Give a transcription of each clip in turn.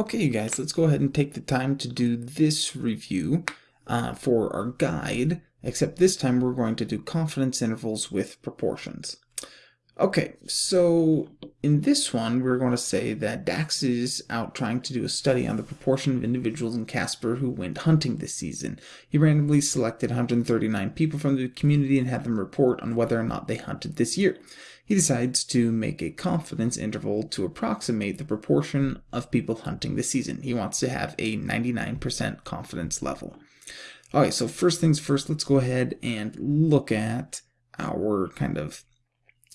Okay, you guys, let's go ahead and take the time to do this review uh, for our guide, except this time we're going to do confidence intervals with proportions. Okay, so in this one, we're going to say that Dax is out trying to do a study on the proportion of individuals in Casper who went hunting this season. He randomly selected 139 people from the community and had them report on whether or not they hunted this year. He decides to make a confidence interval to approximate the proportion of people hunting this season. He wants to have a 99% confidence level. Alright, so first things first, let's go ahead and look at our kind of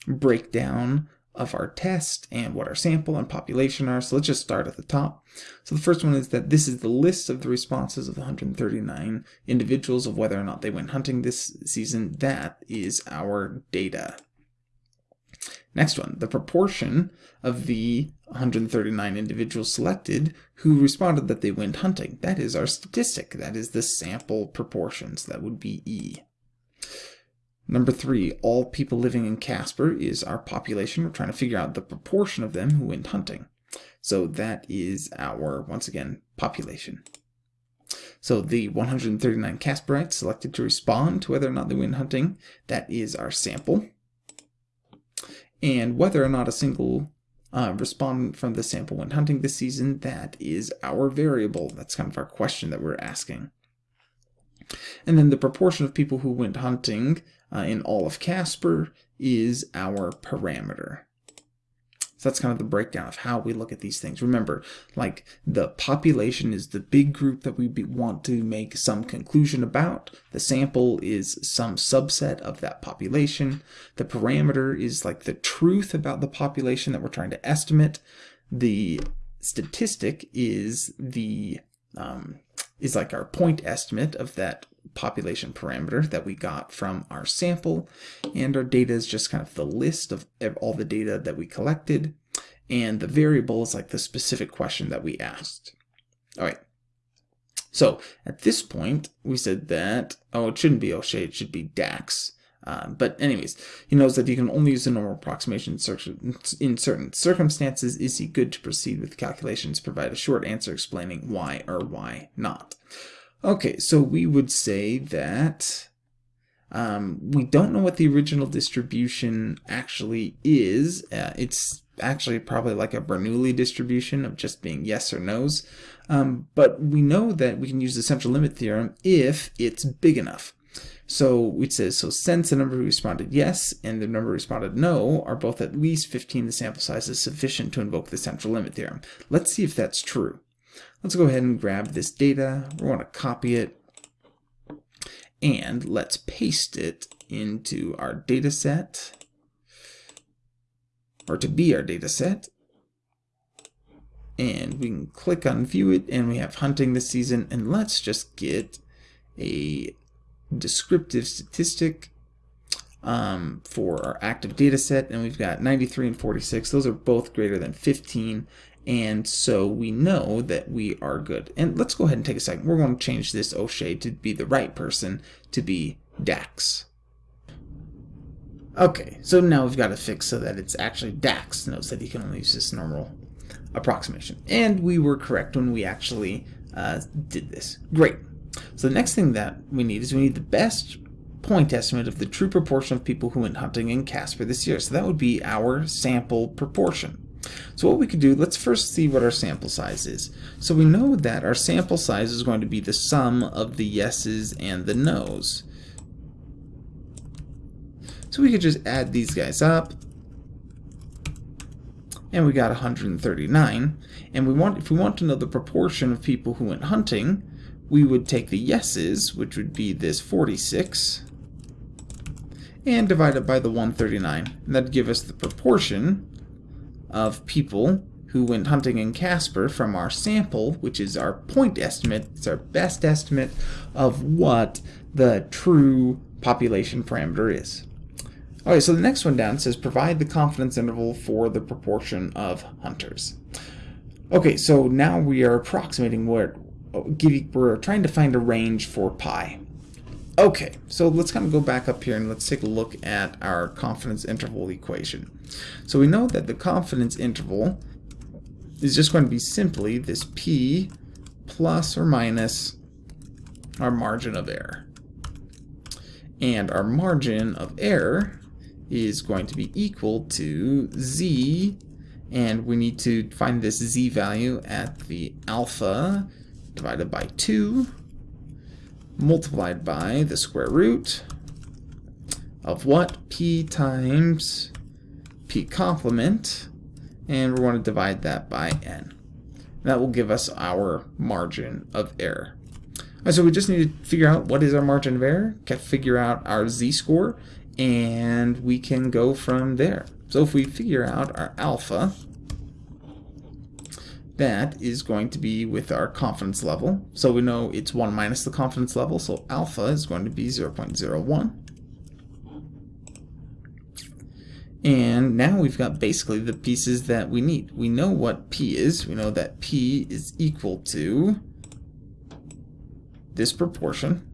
breakdown of our test and what our sample and population are. So let's just start at the top. So the first one is that this is the list of the responses of the 139 individuals of whether or not they went hunting this season. That is our data. Next one, the proportion of the 139 individuals selected who responded that they went hunting. That is our statistic. That is the sample proportions. That would be E. Number three, all people living in Casper is our population. We're trying to figure out the proportion of them who went hunting. So that is our, once again, population. So the 139 Casperites selected to respond to whether or not they went hunting, that is our sample. And whether or not a single uh, respondent from the sample went hunting this season, that is our variable. That's kind of our question that we're asking. And then the proportion of people who went hunting uh, in all of Casper is our parameter. That's kind of the breakdown of how we look at these things. Remember, like the population is the big group that we want to make some conclusion about. The sample is some subset of that population. The parameter is like the truth about the population that we're trying to estimate. The statistic is the um, is like our point estimate of that population parameter that we got from our sample. And our data is just kind of the list of all the data that we collected. And the variable is like the specific question that we asked. All right. So at this point, we said that, oh, it shouldn't be O'Shea, it should be DAX. Um, but anyways, he knows that he can only use a normal approximation in certain circumstances. Is he good to proceed with calculations? Provide a short answer explaining why or why not. Okay, so we would say that um, we don't know what the original distribution actually is. Uh, it's actually probably like a Bernoulli distribution of just being yes or no's. Um, but we know that we can use the central limit theorem if it's big enough. So it says, so since the number who responded yes and the number who responded no are both at least 15, the sample size is sufficient to invoke the central limit theorem. Let's see if that's true. Let's go ahead and grab this data. We want to copy it. And let's paste it into our data set. Or to be our data set. And we can click on view it and we have hunting this season. And let's just get a descriptive statistic um, for our active data set. And we've got 93 and 46 those are both greater than 15 and so we know that we are good. And let's go ahead and take a second. We're going to change this O'Shea to be the right person to be Dax. Okay so now we've got to fix so that it's actually Dax knows that he can only use this normal approximation. And we were correct when we actually uh, did this. Great. So the next thing that we need is we need the best point estimate of the true proportion of people who went hunting in Casper this year. So that would be our sample proportion. So what we could do, let's first see what our sample size is. So we know that our sample size is going to be the sum of the yeses and the nos. So we could just add these guys up. And we got 139. And we want if we want to know the proportion of people who went hunting, we would take the yeses, which would be this 46, and divide it by the 139. And that'd give us the proportion of people who went hunting in Casper from our sample, which is our point estimate, it's our best estimate of what the true population parameter is. Okay, so the next one down says provide the confidence interval for the proportion of hunters. Okay, so now we are approximating what uh, we're trying to find a range for pi. Okay, so let's kind of go back up here and let's take a look at our confidence interval equation. So we know that the confidence interval is just going to be simply this p plus or minus our margin of error. And our margin of error is going to be equal to z, and we need to find this z value at the alpha divided by 2 multiplied by the square root of what? p times p complement, and we want to divide that by n. That will give us our margin of error. Right, so we just need to figure out what is our margin of error, figure out our z-score, and we can go from there. So if we figure out our alpha, that is going to be with our confidence level. So we know it's 1 minus the confidence level, so alpha is going to be 0 0.01. And now we've got basically the pieces that we need. We know what P is. We know that P is equal to this proportion.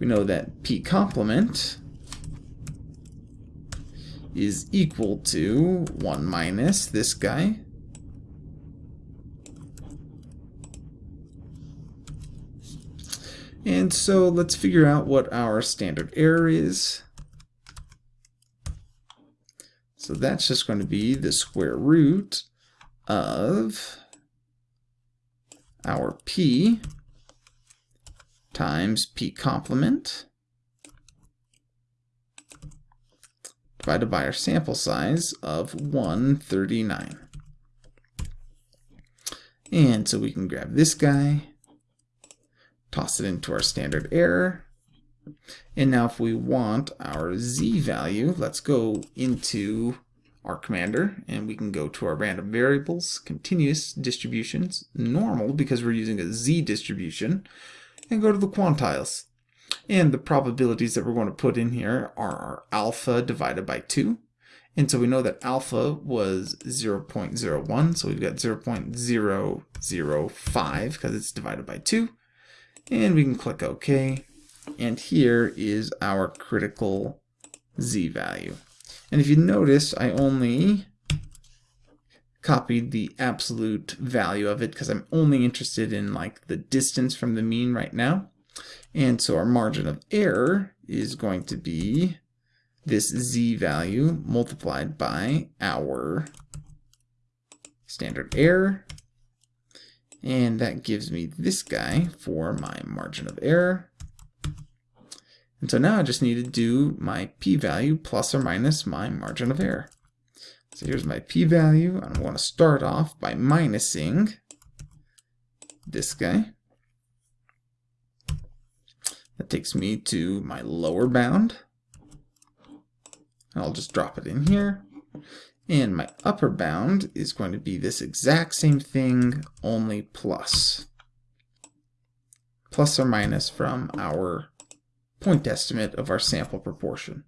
We know that P complement is equal to 1 minus this guy. And so let's figure out what our standard error is. So that's just going to be the square root of our p times p complement divided by our sample size of 139. And so we can grab this guy, toss it into our standard error, and now if we want our z value, let's go into R Commander and we can go to our random variables, continuous distributions, normal because we're using a z distribution, and go to the quantiles. And the probabilities that we're going to put in here are our alpha divided by 2. And so we know that alpha was 0 0.01, so we've got 0 0.005 because it's divided by 2. And we can click OK. And here is our critical z value. And if you notice, I only copied the absolute value of it because I'm only interested in like the distance from the mean right now. And so our margin of error is going to be this z value multiplied by our standard error. And that gives me this guy for my margin of error. And so now I just need to do my p-value plus or minus my margin of error. So here's my p-value. I'm going to start off by minusing this guy. That takes me to my lower bound. I'll just drop it in here. And my upper bound is going to be this exact same thing, only plus. Plus or minus from our point estimate of our sample proportion.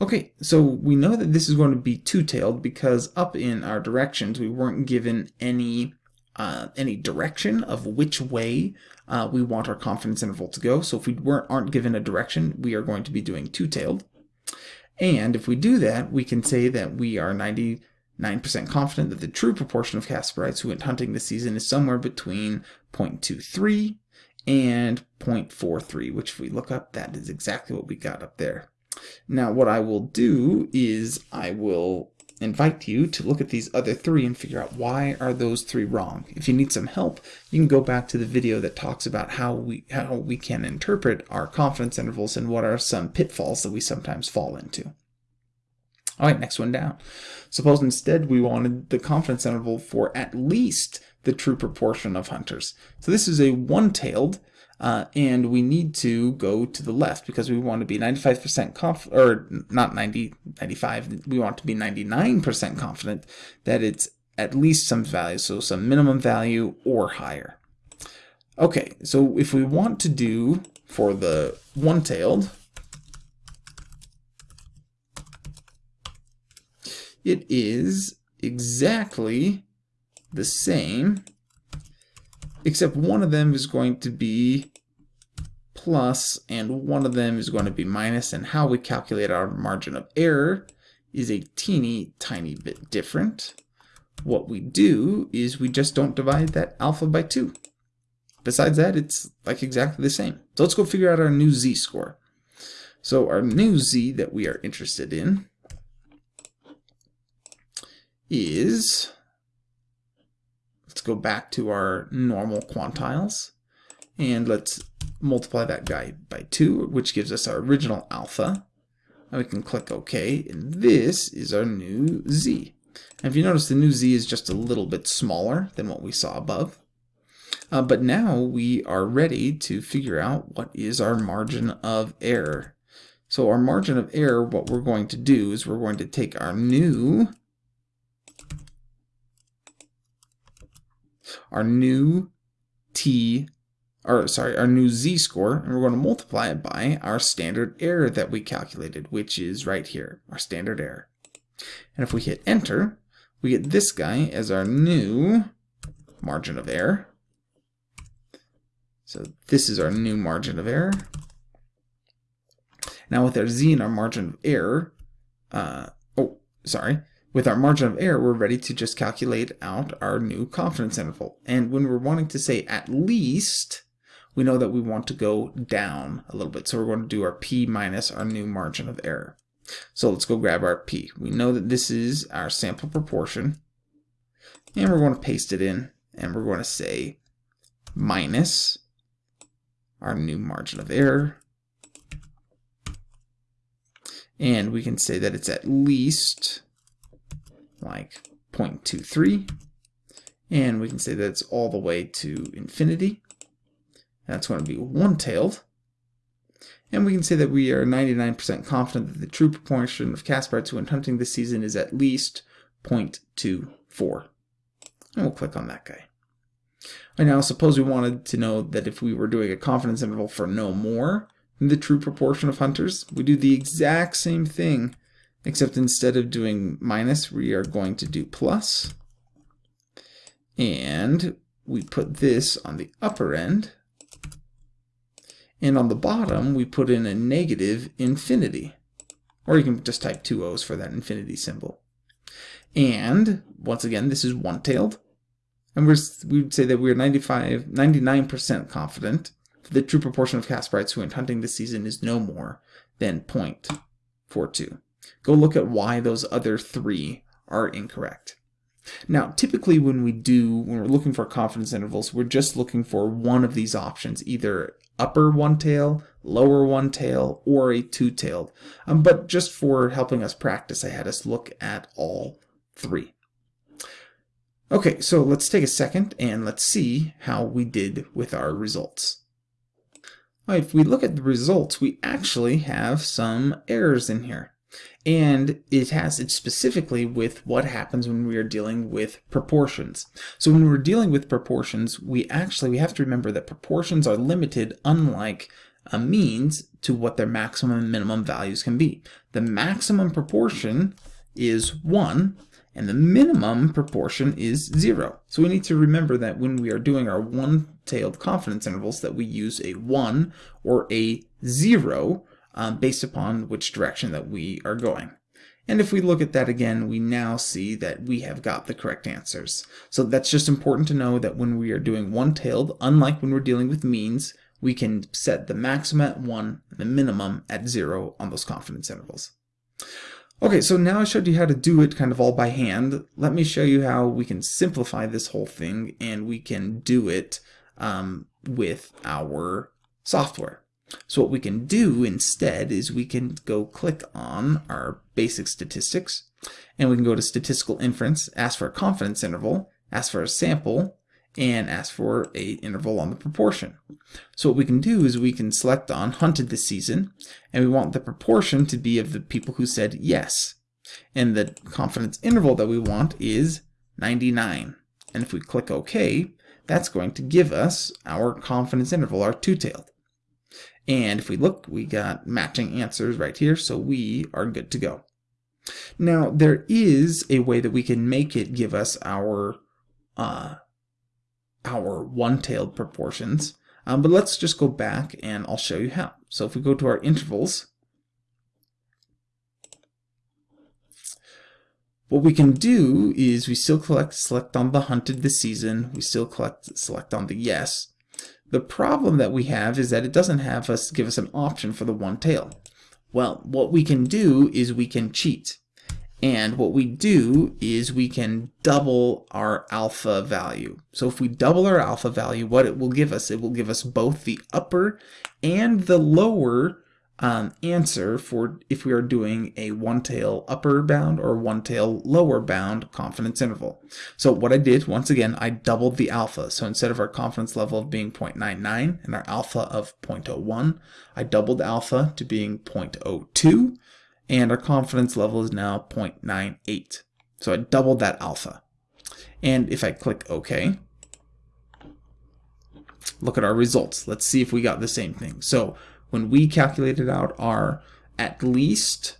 Okay, so we know that this is going to be two-tailed because up in our directions we weren't given any uh, any direction of which way uh, we want our confidence interval to go. So if we weren't aren't given a direction, we are going to be doing two-tailed. And if we do that, we can say that we are 99% confident that the true proportion of Casperites who went hunting this season is somewhere between 0.23 and 0.43, which if we look up, that is exactly what we got up there. Now what I will do is I will invite you to look at these other three and figure out why are those three wrong. If you need some help, you can go back to the video that talks about how we how we can interpret our confidence intervals and what are some pitfalls that we sometimes fall into. All right, next one down. Suppose instead we wanted the confidence interval for at least the true proportion of hunters. So this is a one-tailed uh, and we need to go to the left because we want to be 95% conf or not 90, 95, we want to be 99% confident that it's at least some value, so some minimum value or higher. Okay, so if we want to do for the one-tailed, it is exactly the same except one of them is going to be plus and one of them is going to be minus and how we calculate our margin of error is a teeny tiny bit different. What we do is we just don't divide that alpha by 2. Besides that, it's like exactly the same. So let's go figure out our new z-score. So our new z that we are interested in is, let's go back to our normal quantiles, and let's multiply that guy by 2, which gives us our original alpha. And we can click OK, and this is our new z. And if you notice, the new z is just a little bit smaller than what we saw above. Uh, but now we are ready to figure out what is our margin of error. So our margin of error, what we're going to do is we're going to take our new our new t or sorry, our new z-score, and we're going to multiply it by our standard error that we calculated, which is right here, our standard error. And if we hit enter, we get this guy as our new margin of error. So this is our new margin of error. Now with our z and our margin of error, uh, oh, sorry, with our margin of error, we're ready to just calculate out our new confidence interval. And when we're wanting to say at least, we know that we want to go down a little bit. So we're going to do our p minus our new margin of error. So let's go grab our p. We know that this is our sample proportion. And we're going to paste it in. And we're going to say minus our new margin of error. And we can say that it's at least like 0.23. And we can say that it's all the way to infinity. That's going to be one-tailed. And we can say that we are 99% confident that the true proportion of Casperites who went hunting this season is at least 0.24. And we'll click on that guy. And now suppose we wanted to know that if we were doing a confidence interval for no more than the true proportion of hunters, we do the exact same thing, except instead of doing minus, we are going to do plus. And we put this on the upper end. And on the bottom, we put in a negative infinity. Or you can just type two O's for that infinity symbol. And, once again, this is one-tailed. And we're, we would say that we're 95, 99% confident that the true proportion of Casperites who went hunting this season is no more than 0.42. Go look at why those other three are incorrect. Now, typically when we do, when we're looking for confidence intervals, we're just looking for one of these options, either upper one tail, lower one tail, or a two-tailed. Um, but just for helping us practice, I had us look at all three. Okay, so let's take a second and let's see how we did with our results. Right, if we look at the results, we actually have some errors in here and it has it specifically with what happens when we are dealing with proportions. So when we're dealing with proportions, we actually we have to remember that proportions are limited unlike a means to what their maximum and minimum values can be. The maximum proportion is 1 and the minimum proportion is 0. So we need to remember that when we are doing our one-tailed confidence intervals that we use a 1 or a 0 um, based upon which direction that we are going. And if we look at that again, we now see that we have got the correct answers. So that's just important to know that when we are doing one-tailed, unlike when we're dealing with means, we can set the maximum at 1 and the minimum at 0 on those confidence intervals. Okay, so now I showed you how to do it kind of all by hand. Let me show you how we can simplify this whole thing and we can do it um, with our software. So what we can do instead is we can go click on our basic statistics and we can go to statistical inference, ask for a confidence interval, ask for a sample, and ask for a interval on the proportion. So what we can do is we can select on hunted this season and we want the proportion to be of the people who said yes. And the confidence interval that we want is 99. And if we click OK, that's going to give us our confidence interval, our two-tailed. And if we look, we got matching answers right here, so we are good to go. Now, there is a way that we can make it give us our uh, our one-tailed proportions, um, but let's just go back and I'll show you how. So if we go to our intervals, What we can do is we still collect, select on the hunted this season. We still collect, select on the yes. The problem that we have is that it doesn't have us give us an option for the one tail. Well, what we can do is we can cheat. And what we do is we can double our alpha value. So if we double our alpha value, what it will give us, it will give us both the upper and the lower um, answer for if we are doing a one tail upper bound or one tail lower bound confidence interval. So what I did, once again, I doubled the alpha. So instead of our confidence level of being 0.99 and our alpha of 0.01, I doubled alpha to being 0.02 and our confidence level is now 0.98. So I doubled that alpha. And if I click OK, look at our results. Let's see if we got the same thing. So when we calculated out our at least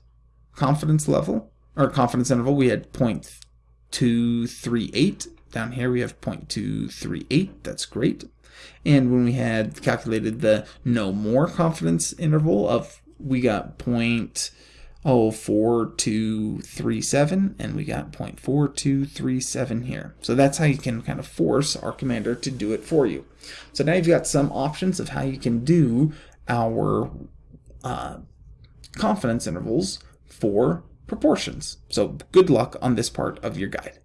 confidence level or confidence interval, we had 0.238. Down here we have 0.238. That's great. And when we had calculated the no more confidence interval of, we got 0.04237 and we got 0.4237 here. So that's how you can kind of force R Commander to do it for you. So now you've got some options of how you can do our uh, confidence intervals for proportions. So good luck on this part of your guide.